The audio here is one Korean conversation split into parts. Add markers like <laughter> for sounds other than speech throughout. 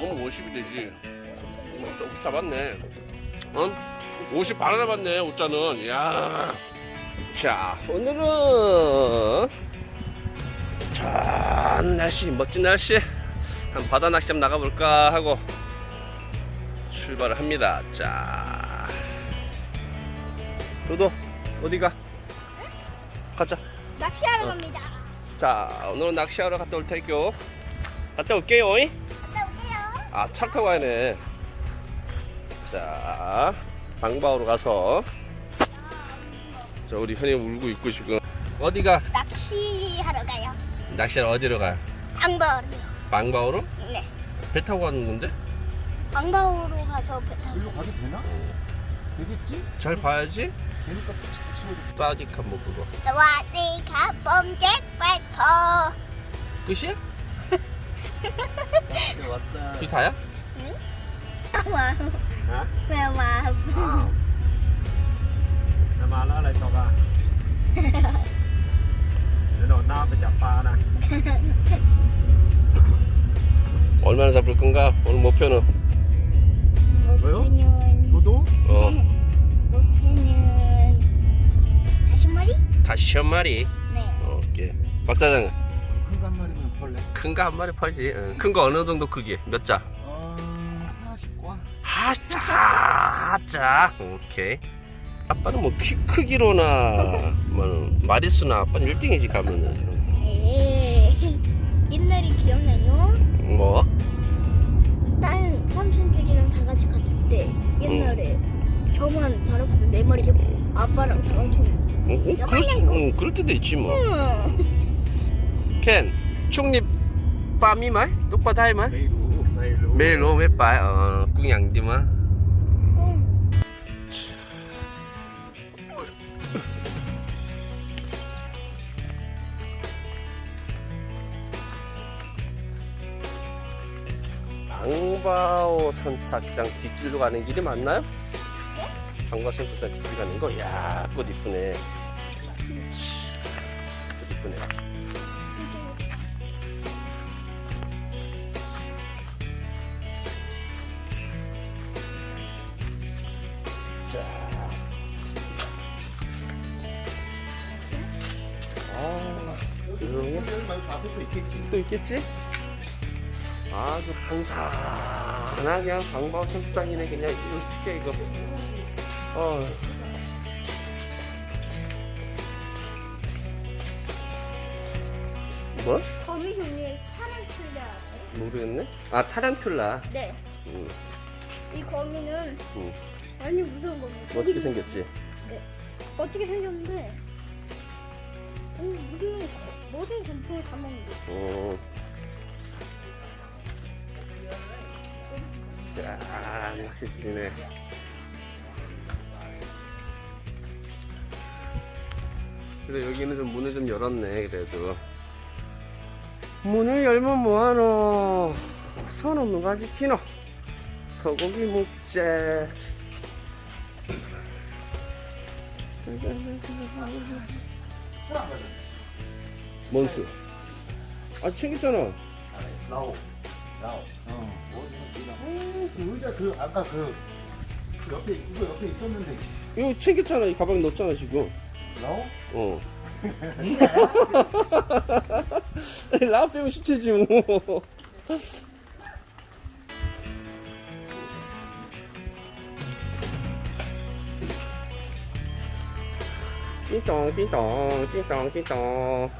너무 50이 되지. 음, 조금 잡았네. 응? 50 바로 잡았네, 옷자는. 야 자, 오늘은 좋은 날씨, 멋진 날씨. 한 바다 낚시 한번 나가볼까 하고 출발을 합니다. 자, 도도 어디가? 가자. 낚시하러 어. 갑니다. 자, 오늘은 낚시하러 갔다 올 테니까 갔다 올게요. 잉? 아, 차 타고 가야네. 자, 방바오로 가서 자, 우리 현이 울고 있고 지금 어디가 낚시하러 가요. 낚시하러 어디로 가요? 방바오로? 네. 배 타고 가는 건데? 앙바오로 가서 배 타고. 일로 가도 되나? 되겠지? 잘 봐야지. 되니까. 싸디카 뭐 그거. 사와디카 범잭 파이터. 끝이야? 네, 왔다. 그게 다야? 와. Hả? 왜 와? Mà nó lại tàu à Để đồ nam phải chặt pha nè 얼마나 잡을 건가? 오늘 목표는 목표는 도도? <laughs> 어, 목표는 다시 머리? 다시 한 마리. 네. 어, 오케이. 박 사장 큰 거 한 마리 팔지. 큰거 어느 정도 크기? 몇 자? 어... 과 하자, 하자. 오케이. 아빠는 뭐 키 크기로나 뭐 마리수나 아빠는 1등이지 가면은 에이. 옛날에 기억나요? 뭐? 다른 삼촌들이랑 다 같이 갔을 때 옛날에 저만 다락부터 네 마리 잡고 아빠랑 다랑촌 응, 응, 그럴, 응, 그럴 때도 있지 뭐. 응. ken chung ni ba mi mấy lúc ba thay mấy Mê lũ Mê bài ờ cũng nhận đi mà 응. 방바오 선착장 뒷길로 가는 길이 맞나요? 방바오 선착장 뒷길 가는 거? 야, 꽃 이쁘네. 앞에 또 있겠지 또 있겠지? 아주 한산하게 그냥 방바오 선착장이네 그냥 어떻게 이거 어. 뭐? 거미 종류의 타란툴라. 모르겠네? 아 타란툴라 네. 음, 이 거미는 음. 많이 무서운 겁니다. 멋지게 생겼지? 어떻게 생겼는데? 음, 모든 모든 곤충을 다 먹는데. 어. 야, 낚시질이네. 그래 여기는 좀 문을 좀 열었네 그래도 문을 열면 뭐하노 손 없는 거 지키노 소고기 가져 뭔수? 아 챙겼잖아. 라오. 라오. 어. 그 의자 그 아까 그, 그 옆에 이거 옆에 있었는데 씨. 이거 챙겼잖아. 이 가방에 넣었잖아 지금. <laughs> 라오? 어. 라빼면 시체지 뭐. 띵동 띵동 띵동 띵동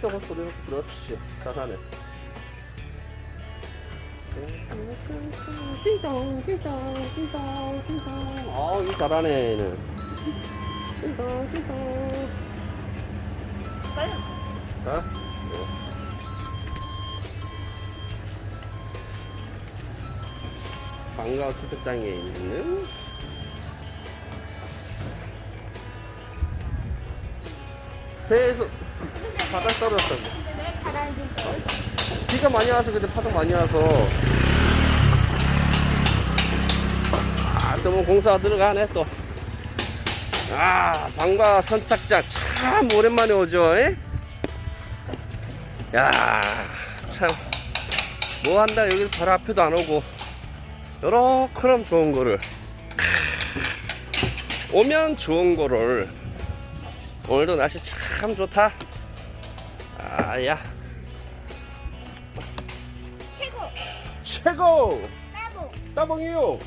날짜가 소리 그렇지 잘하네 띵동 띵동 띵동 띵동 아 이거 잘하네 얘는. 띵동 띵동 자 방과 수첩장에 있는 배에서 바닥 떨어졌다고 비가 많이 와서 근데 파도 많이 와서 또뭐 공사가 들어가네 또. 아, 방과 선착장 참 오랜만에 오죠. 에? 야, 참. 뭐 한다 여기서 바로 앞에도 안 오고. 요렇게럼 좋은 거를. 오면 좋은 거를. 오늘도 날씨 참 좋다. 아야. 최고. 최고! 따봉. 따봉이요!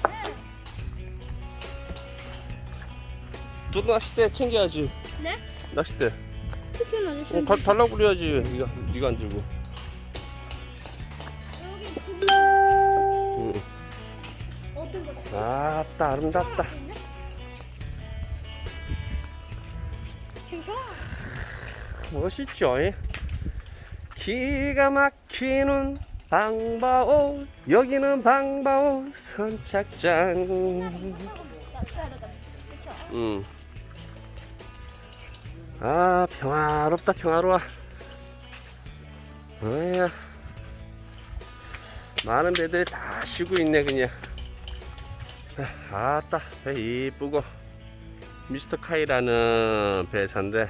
또 낚싯대 챙겨야지. 네? 낚싯대. 특현 아저씨. 어, 가, 달라고 그래야지. 네가 네가 안 들고. 응. 아따 아름답다. 괜찮아. 멋있죠? 예? 기가 막히는 방바오 여기는 방바오 선착장. 음. 아 평화롭다 평화로워. 어야 많은 배들이 다 쉬고 있네 그냥. 아, 아따 배 이쁘고 미스터 카이라는 배차인데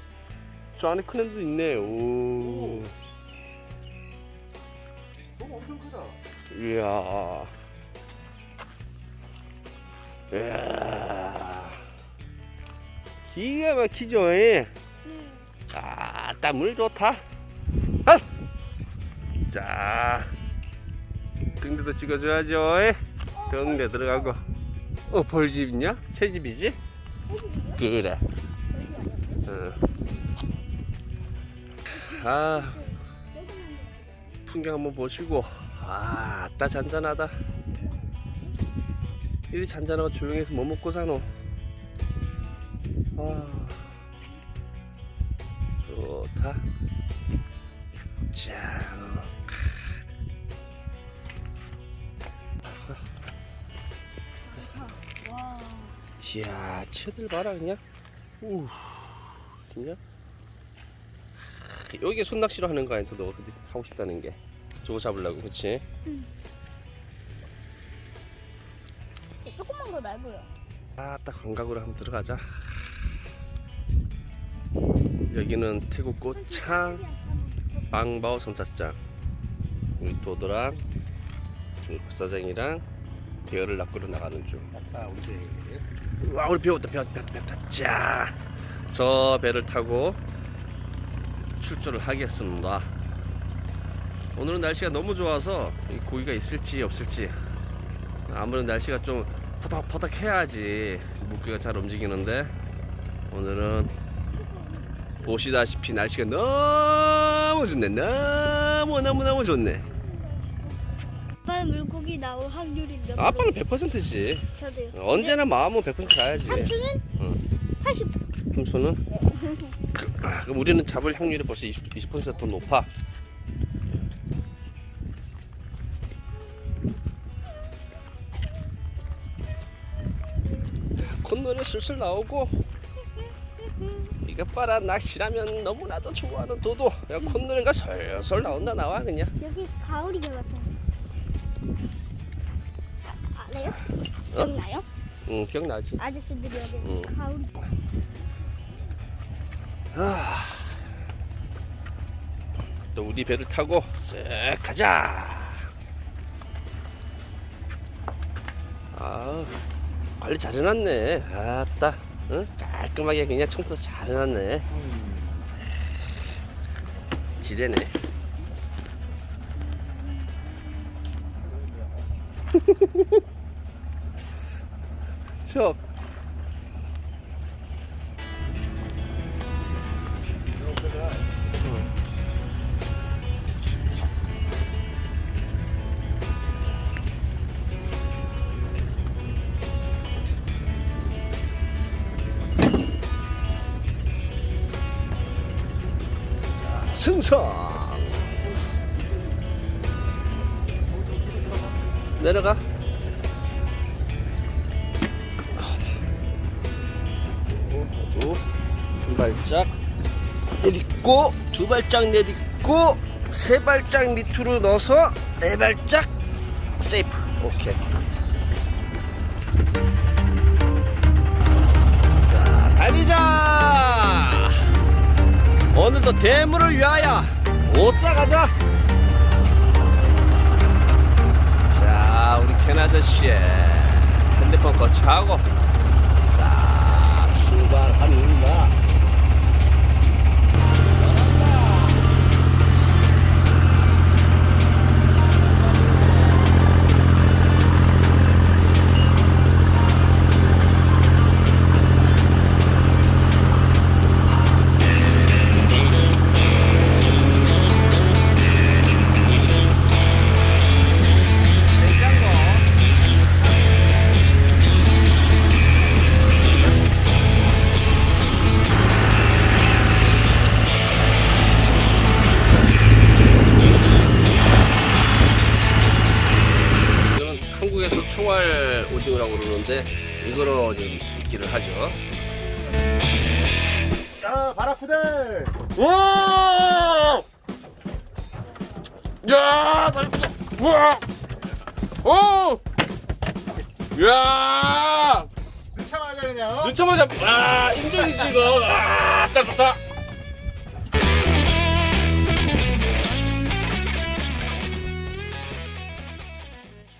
저 안에 큰 애도 있네 오 너무 엄청 크다 이야 이야 기가 막히죠 예? 아따 물 좋다 아! 자 등대도 찍어줘야죠 예? 등대 들어가고 어 벌집 있냐? 새집이지? 그래 어. 아 풍경 한번 보시고 아, 아따 잔잔하다. 이리 잔잔하고 조용해서 뭐 먹고 사노? 아, 좋다. 짠. 와. 이야, 치들 봐라 그냥. 우, 그냥. 여기 손낚시로 하는 거 아니야? 너 근데 하고 싶다는 게. 저거 잡으려고, 그치? 조그만 거 말고요. 아, 딱 감각으로 한번 들어가자. 여기는 태국 꽃창 빵바오 선착장. 우리 도도랑 우리 박사장이랑 대열을 낚으러 나가는 중. 아 우리 와, 우리 배웠다, 배웠다, 배웠다, 배웠다. 자, 저 배를 타고 출조를 하겠습니다. 오늘은 날씨가 너무 좋아서 이 고기가 있을지 없을지 아무래도 날씨가 좀 퍼덕퍼덕 해야지 물고기가 잘 움직이는데 오늘은 보시다시피 날씨가 너무 좋네 너무 너무 너무 좋네 아빠는 물고기 나올 확률이 몇? 아빠는 100%지 저도요. 언제나 마음은 100% 가야지 삼촌은 응. 80. 삼촌은 그, 아, 그럼 우리는 잡을 확률이 벌써 20, 20%더 높아 콧노래 슬슬 나오고 이거 봐라 낚시라면 너무나도 좋아하는 도도 야 콧노래가 솔솔 나온다 나와 그냥 여기 가오리 잡았어. 아, 알아요? 어? 기억나요? 응 기억나지 아저씨들이 여기 응. 가오리. 아, 또 우리 배를 타고 쓱 가자. 아, 관리 잘 해놨네. 아따, 응? 깔끔하게 그냥 청소 잘 해놨네. 지대네. <laughs> 저 생선. 내려가. 두, 두 발짝 내딛고 두 발짝 내딛고 세 발짝 밑으로 넣어서 네 발짝 세이프. 오케이. 자 달리자 오늘도 대물을 위하여 오자 가자. 자 우리 켄 아저씨의 핸드폰 거치하고 자 출발합니다 바라쿠들 와! 야, 맛있어. 우와! 오! 야! 늦자마자 그냥 늦자마자 아, 인정이지 이거. 아, 딱 좋다.